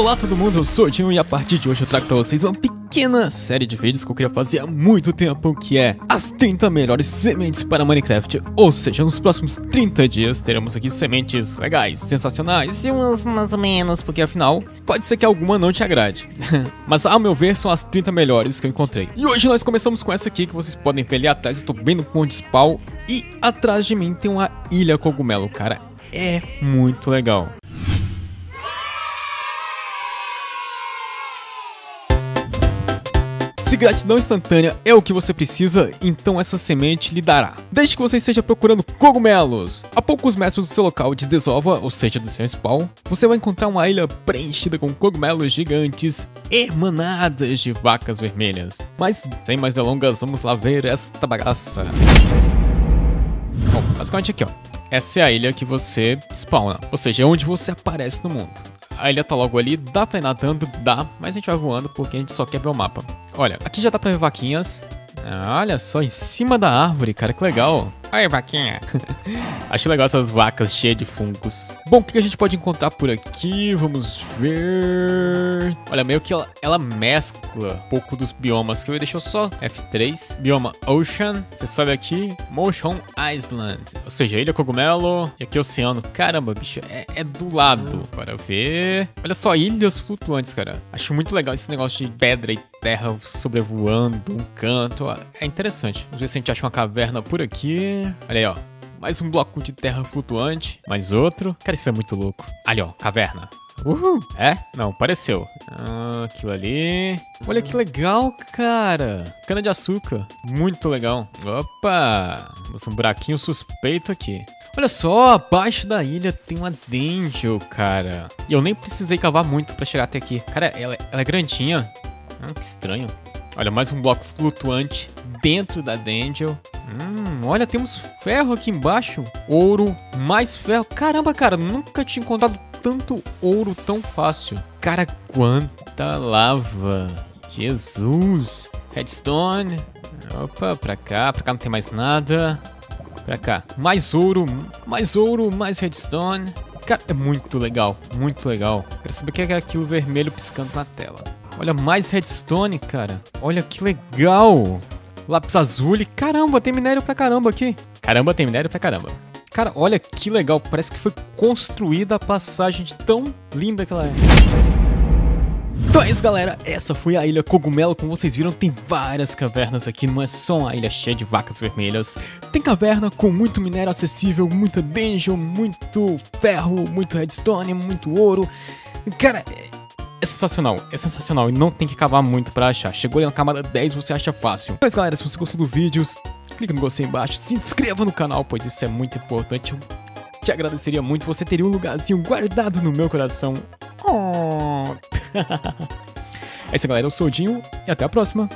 Olá todo mundo, eu sou o Dinho e a partir de hoje eu trago pra vocês uma pequena série de vídeos que eu queria fazer há muito tempo, que é as 30 melhores sementes para Minecraft. Ou seja, nos próximos 30 dias teremos aqui sementes legais, sensacionais e umas mais ou menos, porque afinal, pode ser que alguma não te agrade. Mas ao meu ver, são as 30 melhores que eu encontrei. E hoje nós começamos com essa aqui, que vocês podem ver ali atrás, eu tô bem no ponto de spawn. E atrás de mim tem uma ilha cogumelo, cara. É muito legal. Se gratidão instantânea é o que você precisa, então essa semente lhe dará. Desde que você esteja procurando cogumelos. A poucos metros do seu local de desova, ou seja, do seu spawn, você vai encontrar uma ilha preenchida com cogumelos gigantes emanadas de vacas vermelhas. Mas, sem mais delongas, vamos lá ver esta bagaça. Bom, basicamente aqui ó. Essa é a ilha que você spawna, ou seja, é onde você aparece no mundo. A ilha tá logo ali, dá pra ir nadando? Dá, mas a gente vai voando porque a gente só quer ver o mapa. Olha, aqui já dá pra ver vaquinhas. Ah, olha só, em cima da árvore, cara, que legal. Aí, vaquinha. Acho legal essas vacas cheias de fungos. Bom, o que a gente pode encontrar por aqui? Vamos ver... Olha, meio que ela, ela mescla um pouco dos biomas, que eu deixou só F3. Bioma Ocean. Você sobe aqui, Motion Island. Ou seja, ilha cogumelo e aqui oceano. Caramba, bicho, é, é do lado. Bora ver... Olha só, ilhas flutuantes, cara. Acho muito legal esse negócio de pedra e terra sobrevoando um canto. É interessante. Vamos ver se a gente acha uma caverna por aqui. Olha aí, ó. Mais um bloco de terra flutuante. Mais outro. Cara, isso é muito louco. Ali, ó. Caverna. Uhul. É? Não, pareceu. Ah, aquilo ali. Olha que legal, cara. Cana de açúcar. Muito legal. Opa. Um buraquinho suspeito aqui. Olha só, abaixo da ilha tem uma Dangel, cara. E eu nem precisei cavar muito pra chegar até aqui. Cara, ela, ela é grandinha. Ah, que estranho. Olha, mais um bloco flutuante dentro da Dangel. Hum, olha, temos ferro aqui embaixo. Ouro, mais ferro. Caramba, cara, nunca tinha encontrado tanto ouro tão fácil. Cara, quanta lava. Jesus. Redstone. Opa, pra cá. Pra cá não tem mais nada. Pra cá. Mais ouro, mais ouro, mais redstone. Cara, é muito legal, muito legal. Quero saber o que é aquilo vermelho piscando na tela. Olha, mais redstone, cara. Olha que legal. Lápis azul. Caramba, tem minério pra caramba aqui. Caramba, tem minério pra caramba. Cara, olha que legal. Parece que foi construída a passagem de tão linda que ela é. Então é isso, galera. Essa foi a Ilha Cogumelo. Como vocês viram, tem várias cavernas aqui. Não é só uma ilha cheia de vacas vermelhas. Tem caverna com muito minério acessível, muita dungeon, muito ferro, muito redstone, muito ouro. Cara, é sensacional, é sensacional e não tem que cavar muito pra achar. Chegou ali na camada 10, você acha fácil. Mas galera, se você gostou do vídeo, clica no gostei embaixo, se inscreva no canal, pois isso é muito importante. Eu te agradeceria muito, você teria um lugarzinho guardado no meu coração. Oh. é isso galera, eu sou o Dinho e até a próxima.